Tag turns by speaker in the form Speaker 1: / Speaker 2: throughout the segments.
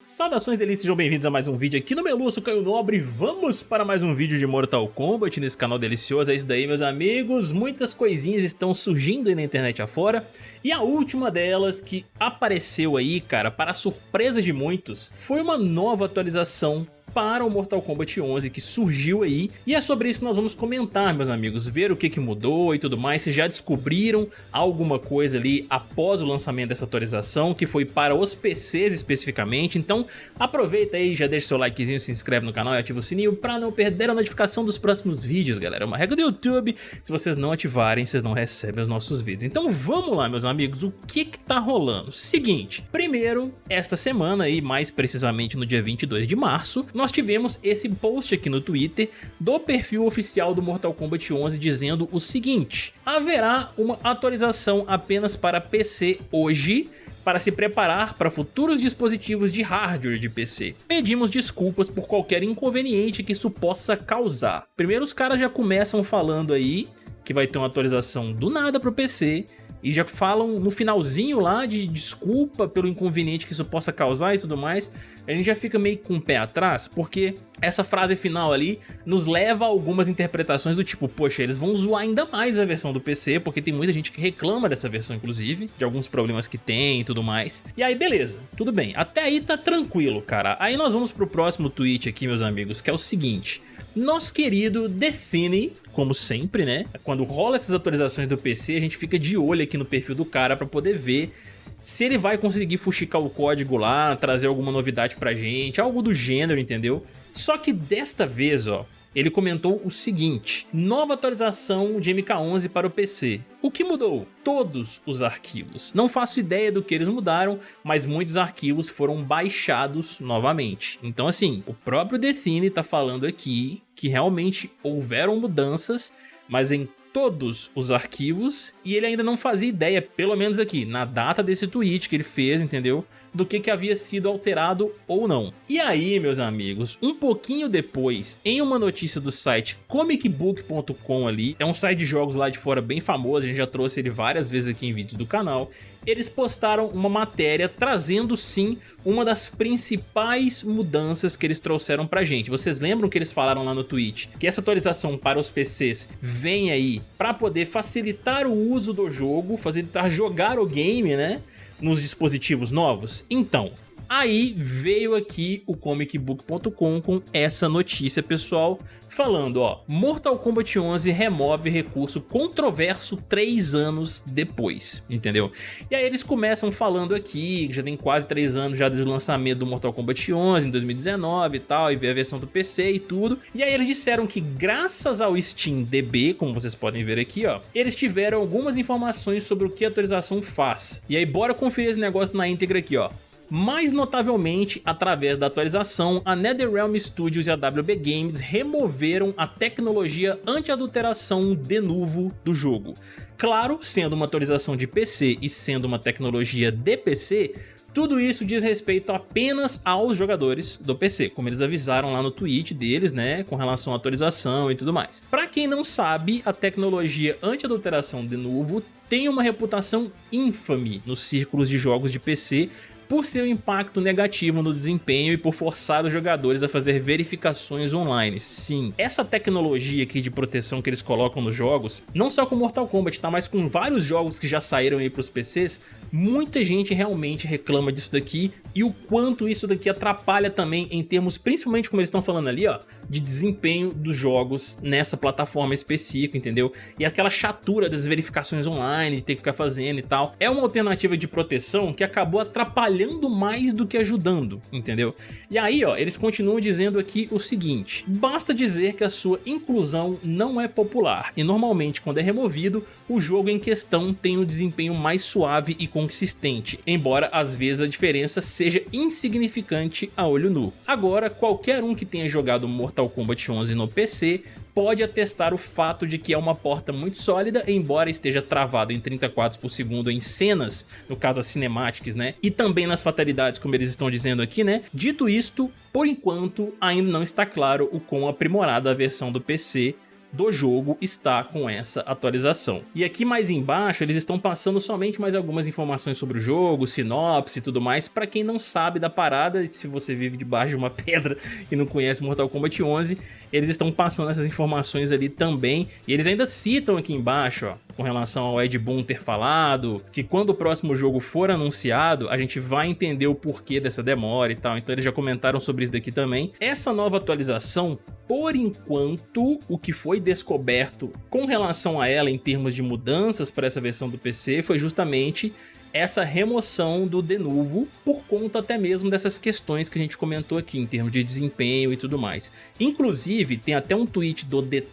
Speaker 1: Saudações delícias, sejam bem-vindos a mais um vídeo aqui no Meluço Caio Nobre. Vamos para mais um vídeo de Mortal Kombat nesse canal delicioso. É isso daí meus amigos, muitas coisinhas estão surgindo aí na internet afora. E a última delas que apareceu aí, cara, para surpresa de muitos Foi uma nova atualização para o Mortal Kombat 11 que surgiu aí. E é sobre isso que nós vamos comentar meus amigos, ver o que, que mudou e tudo mais, se já descobriram alguma coisa ali após o lançamento dessa atualização que foi para os PCs especificamente, então aproveita aí, já deixa seu likezinho, se inscreve no canal e ativa o sininho para não perder a notificação dos próximos vídeos galera, é uma regra do YouTube, se vocês não ativarem vocês não recebem os nossos vídeos, então vamos lá meus amigos, o que que tá rolando? Seguinte, primeiro, esta semana aí, mais precisamente no dia 22 de março, nós tivemos esse post aqui no Twitter do perfil oficial do Mortal Kombat 11 dizendo o seguinte, haverá uma atualização apenas para PC hoje, para se preparar para futuros dispositivos de hardware de PC. Pedimos desculpas por qualquer inconveniente que isso possa causar. Primeiro os caras já começam falando aí que vai ter uma atualização do nada para o PC, e já falam no finalzinho lá de desculpa pelo inconveniente que isso possa causar e tudo mais, a gente já fica meio com o pé atrás, porque essa frase final ali nos leva a algumas interpretações do tipo, poxa, eles vão zoar ainda mais a versão do PC, porque tem muita gente que reclama dessa versão inclusive, de alguns problemas que tem e tudo mais. E aí beleza, tudo bem, até aí tá tranquilo, cara. Aí nós vamos pro próximo tweet aqui, meus amigos, que é o seguinte, nosso querido Define, como sempre, né? Quando rola essas atualizações do PC, a gente fica de olho aqui no perfil do cara para poder ver se ele vai conseguir fuxicar o código lá, trazer alguma novidade pra gente, algo do gênero, entendeu? Só que desta vez, ó, ele comentou o seguinte, nova atualização de MK11 para o PC. O que mudou? Todos os arquivos. Não faço ideia do que eles mudaram, mas muitos arquivos foram baixados novamente. Então assim, o próprio Define está falando aqui que realmente houveram mudanças, mas em todos os arquivos e ele ainda não fazia ideia, pelo menos aqui, na data desse tweet que ele fez, entendeu? Do que, que havia sido alterado ou não. E aí, meus amigos, um pouquinho depois, em uma notícia do site comicbook.com ali, é um site de jogos lá de fora bem famoso, a gente já trouxe ele várias vezes aqui em vídeos do canal, eles postaram uma matéria trazendo sim uma das principais mudanças que eles trouxeram pra gente. Vocês lembram que eles falaram lá no tweet que essa atualização para os PCs vem aí para poder facilitar o uso do jogo, facilitar jogar o game, né? Nos dispositivos novos? Então, Aí veio aqui o comicbook.com com essa notícia pessoal falando ó, Mortal Kombat 11 remove recurso controverso 3 anos depois, entendeu? E aí eles começam falando aqui, já tem quase 3 anos já desde o lançamento do Mortal Kombat 11 em 2019 e tal, e veio a versão do PC e tudo, e aí eles disseram que graças ao Steam DB, como vocês podem ver aqui ó, eles tiveram algumas informações sobre o que a atualização faz. E aí bora conferir esse negócio na íntegra aqui ó. Mais notavelmente, através da atualização, a NetherRealm Studios e a WB Games removeram a tecnologia anti-adulteração de novo do jogo. Claro, sendo uma atualização de PC e sendo uma tecnologia de PC, tudo isso diz respeito apenas aos jogadores do PC, como eles avisaram lá no tweet deles, né, com relação à atualização e tudo mais. Para quem não sabe, a tecnologia anti-adulteração de novo tem uma reputação ínfame nos círculos de jogos de PC, por seu impacto negativo no desempenho e por forçar os jogadores a fazer verificações online. Sim, essa tecnologia aqui de proteção que eles colocam nos jogos, não só com Mortal Kombat, tá? mas com vários jogos que já saíram aí para os PCs, muita gente realmente reclama disso daqui e o quanto isso daqui atrapalha também em termos, principalmente como eles estão falando ali, ó, de desempenho dos jogos nessa plataforma específica, entendeu? E aquela chatura das verificações online, de ter que ficar fazendo e tal. É uma alternativa de proteção que acabou atrapalhando mais do que ajudando, entendeu? E aí, ó, eles continuam dizendo aqui o seguinte, basta dizer que a sua inclusão não é popular, e normalmente quando é removido, o jogo em questão tem um desempenho mais suave e consistente, embora às vezes a diferença seja insignificante a olho nu. Agora, qualquer um que tenha jogado Mortal Kombat 11 no PC pode atestar o fato de que é uma porta muito sólida, embora esteja travado em 30 quadros por segundo em cenas, no caso as cinemáticas, né? E também nas fatalidades, como eles estão dizendo aqui, né? Dito isto, por enquanto ainda não está claro o quão aprimorada a versão do PC do jogo está com essa atualização. E aqui mais embaixo eles estão passando somente mais algumas informações sobre o jogo, sinopse e tudo mais, para quem não sabe da parada, se você vive debaixo de uma pedra e não conhece Mortal Kombat 11, eles estão passando essas informações ali também, e eles ainda citam aqui embaixo, ó, com relação ao Ed Boon ter falado, que quando o próximo jogo for anunciado, a gente vai entender o porquê dessa demora e tal, então eles já comentaram sobre isso daqui também. Essa nova atualização por enquanto, o que foi descoberto com relação a ela em termos de mudanças para essa versão do PC foi justamente essa remoção do Denuvo por conta até mesmo dessas questões que a gente comentou aqui em termos de desempenho e tudo mais. Inclusive, tem até um tweet do The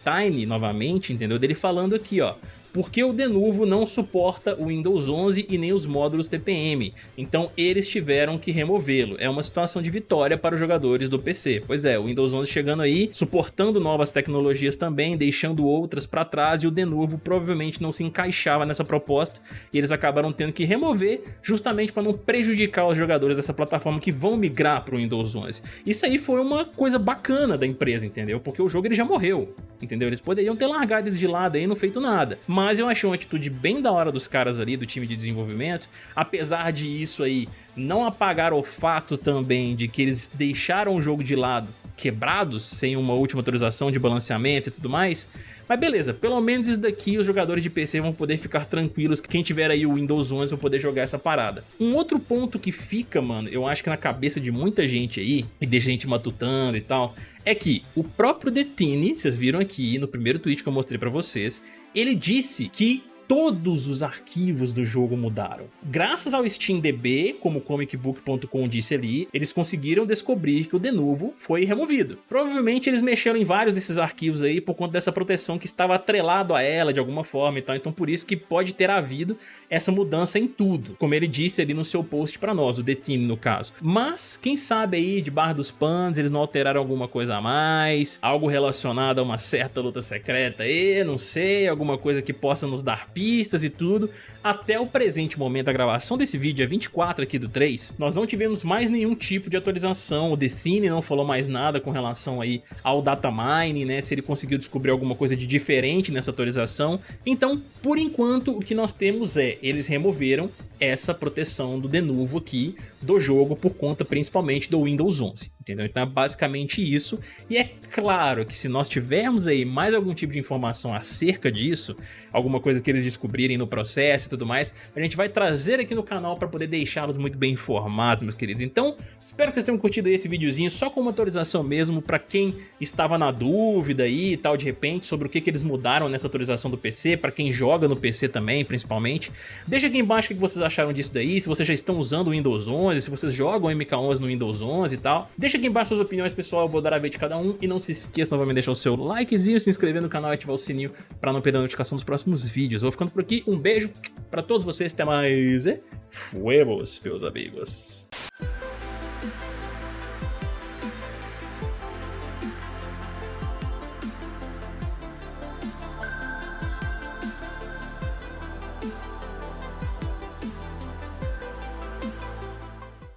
Speaker 1: novamente, entendeu? Dele falando aqui, ó, porque o Denuvo não suporta o Windows 11 e nem os módulos TPM, então eles tiveram que removê-lo. É uma situação de vitória para os jogadores do PC. Pois é, o Windows 11 chegando aí, suportando novas tecnologias também, deixando outras para trás e o Denuvo provavelmente não se encaixava nessa proposta e eles acabaram tendo que remover justamente para não prejudicar os jogadores dessa plataforma que vão migrar para o Windows 11. Isso aí foi uma coisa bacana da empresa, entendeu? Porque o jogo ele já morreu, entendeu? Eles poderiam ter largado eles de lado aí e não feito nada. Mas mas eu achei uma atitude bem da hora dos caras ali, do time de desenvolvimento, apesar de isso aí não apagar o fato também de que eles deixaram o jogo de lado quebrados, sem uma última atualização de balanceamento e tudo mais, mas beleza, pelo menos isso daqui os jogadores de PC vão poder ficar tranquilos. Que quem tiver aí o Windows 11 vai poder jogar essa parada. Um outro ponto que fica, mano, eu acho que na cabeça de muita gente aí, e a gente matutando e tal, é que o próprio Detine, vocês viram aqui no primeiro tweet que eu mostrei pra vocês, ele disse que todos os arquivos do jogo mudaram. Graças ao SteamDB, como o comicbook.com disse ali, eles conseguiram descobrir que o Denuvo foi removido. Provavelmente eles mexeram em vários desses arquivos aí por conta dessa proteção que estava atrelado a ela de alguma forma e tal, então por isso que pode ter havido essa mudança em tudo, como ele disse ali no seu post para nós, o Detine no caso. Mas quem sabe aí de Bar dos Panos eles não alteraram alguma coisa a mais, algo relacionado a uma certa luta secreta aí, não sei, alguma coisa que possa nos dar pistas e tudo, até o presente momento da gravação desse vídeo, é 24 aqui do 3, nós não tivemos mais nenhum tipo de atualização, o Cine não falou mais nada com relação aí ao datamine, né, se ele conseguiu descobrir alguma coisa de diferente nessa atualização, então, por enquanto, o que nós temos é, eles removeram essa proteção do Denuvo aqui do jogo por conta principalmente do Windows 11, entendeu? Então é basicamente isso, e é claro que se nós tivermos aí mais algum tipo de informação acerca disso, alguma coisa que eles descobrirem no processo e tudo mais, a gente vai trazer aqui no canal para poder deixá-los muito bem informados, meus queridos. Então, espero que vocês tenham curtido esse videozinho só com uma atualização mesmo para quem estava na dúvida aí e tal de repente sobre o que, que eles mudaram nessa atualização do PC, para quem joga no PC também, principalmente. Deixa aqui embaixo o que vocês acharam disso daí, se vocês já estão usando o Windows 11, se vocês jogam MK11 no Windows 11 e tal. Deixa Deixa aqui embaixo suas opiniões, pessoal. Eu vou dar a ver de cada um. E não se esqueça novamente de deixar o seu likezinho, se inscrever no canal e ativar o sininho pra não perder a notificação dos próximos vídeos. Eu vou ficando por aqui. Um beijo pra todos vocês. Até mais. E fuemos, meus amigos.